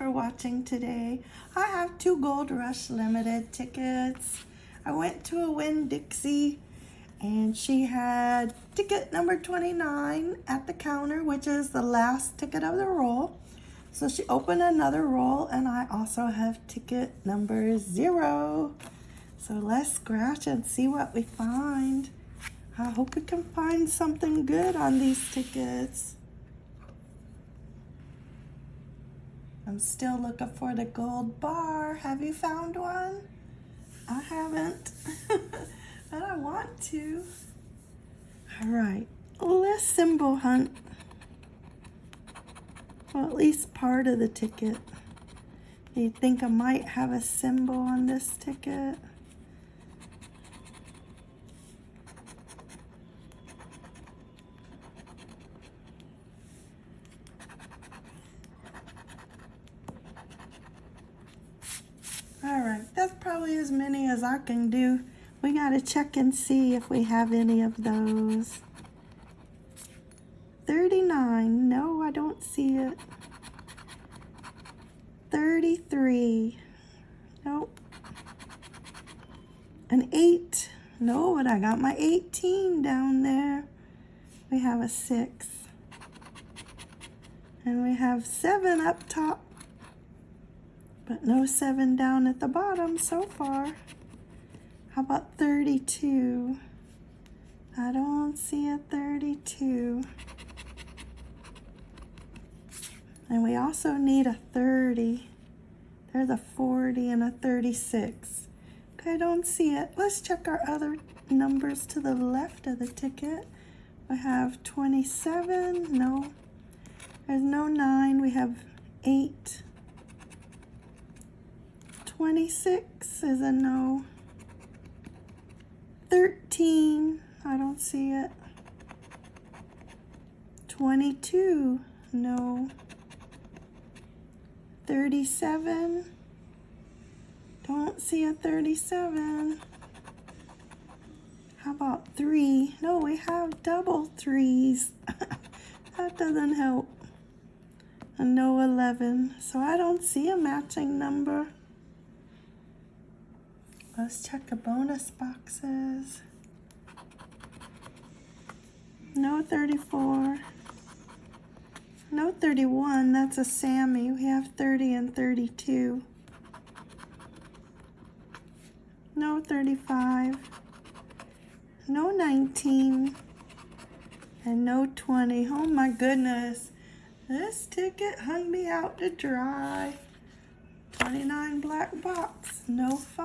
for watching today. I have two Gold Rush Limited tickets. I went to a Winn-Dixie and she had ticket number 29 at the counter, which is the last ticket of the roll. So she opened another roll and I also have ticket number zero. So let's scratch and see what we find. I hope we can find something good on these tickets. I'm still looking for the gold bar. Have you found one? I haven't, but I want to. All right, let's symbol hunt. Well, at least part of the ticket. You think I might have a symbol on this ticket? All right, that's probably as many as I can do. We gotta check and see if we have any of those. 39, no, I don't see it. 33, nope. An eight, no, but I got my 18 down there. We have a six. And we have seven up top but no seven down at the bottom so far. How about 32? I don't see a 32. And we also need a 30. There's a 40 and a 36. Okay, I don't see it. Let's check our other numbers to the left of the ticket. We have 27, no. There's no nine, we have eight. 26 is a no. 13, I don't see it. 22, no. 37, don't see a 37. How about three? No, we have double threes. that doesn't help. A no 11, so I don't see a matching number. Let's check the bonus boxes. No 34. No 31, that's a Sammy. We have 30 and 32. No 35. No 19. And no 20. Oh my goodness. This ticket hung me out to dry. 29 black box. No 5.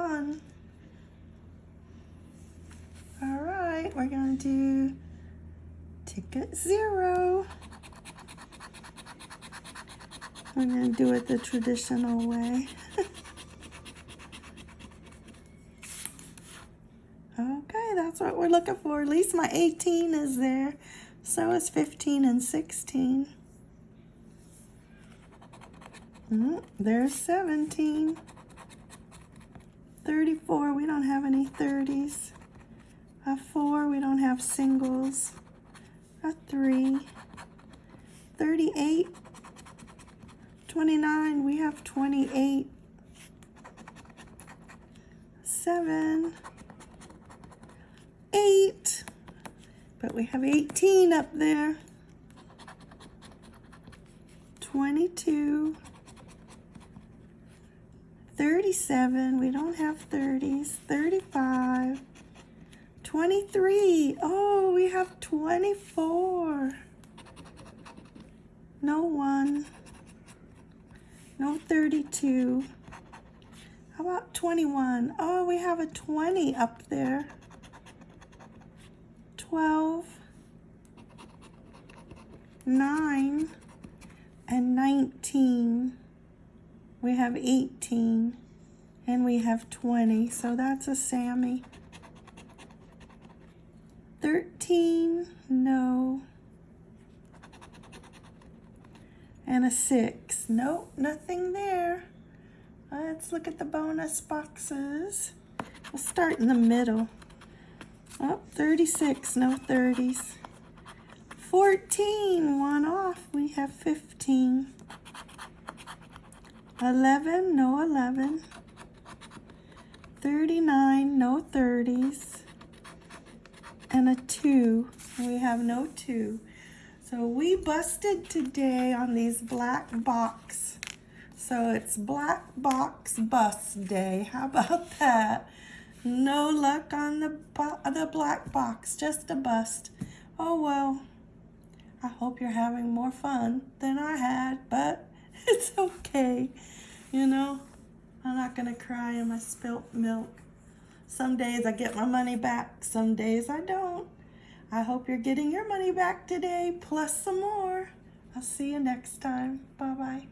We're gonna do ticket zero. We're gonna do it the traditional way. okay, that's what we're looking for. At least my 18 is there. So is 15 and 16. Mm, there's 17. 34, we don't have any 30s. A four, we don't have singles. A three. 38. 29, we have 28. Seven. Eight. But we have 18 up there. 22. 37, we don't have 30s. 35. 23. Oh, we have 24. No one. No 32. How about 21? Oh, we have a 20 up there. 12. 9. And 19. We have 18. And we have 20. So that's a Sammy. 13, no. And a 6. Nope, nothing there. Let's look at the bonus boxes. We'll start in the middle. Oh, 36, no 30s. 14, one off. We have 15. 11, no 11. 39, no 30s. And a 2, we have no 2. So we busted today on these black box. So it's black box bust day. How about that? No luck on the, the black box, just a bust. Oh well, I hope you're having more fun than I had, but it's okay. You know, I'm not gonna cry in my spilt milk. Some days I get my money back, some days I don't. I hope you're getting your money back today, plus some more. I'll see you next time. Bye-bye.